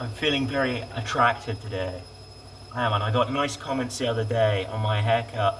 I'm feeling very attractive today. I am, and I got nice comments the other day on my haircut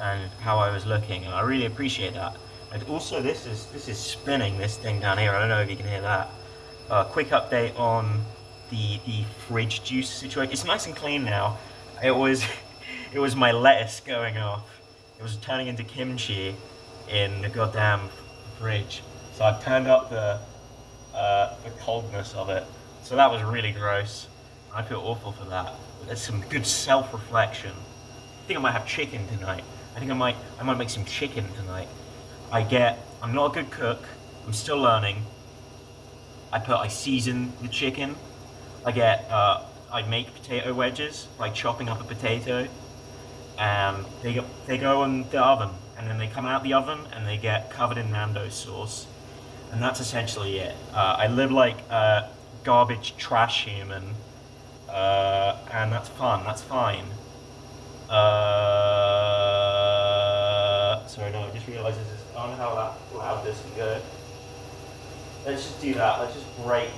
and how I was looking, and I really appreciate that. And also, this is this is spinning this thing down here. I don't know if you can hear that. Uh, quick update on the the fridge juice situation. It's nice and clean now. It was it was my lettuce going off. It was turning into kimchi in the goddamn fridge. So I've turned up the uh, the coldness of it. So that was really gross. I feel awful for that. There's some good self-reflection. I think I might have chicken tonight. I think I might I might make some chicken tonight. I get I'm not a good cook. I'm still learning. I put I season the chicken. I get uh, I make potato wedges by chopping up a potato, and they go they go in the oven, and then they come out the oven and they get covered in Nando's sauce, and that's essentially it. Uh, I live like a garbage trash human, uh, and that's fun. That's fine. Uh, sorry, no, I just realised this is, I don't know how loud this can go. Let's just do that. Let's just break.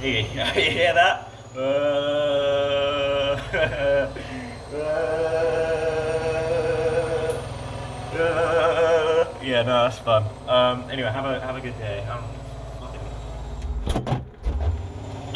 Here, you hear that? Uh, yeah, no, that's fun. Um, anyway, have a have a good day. Um,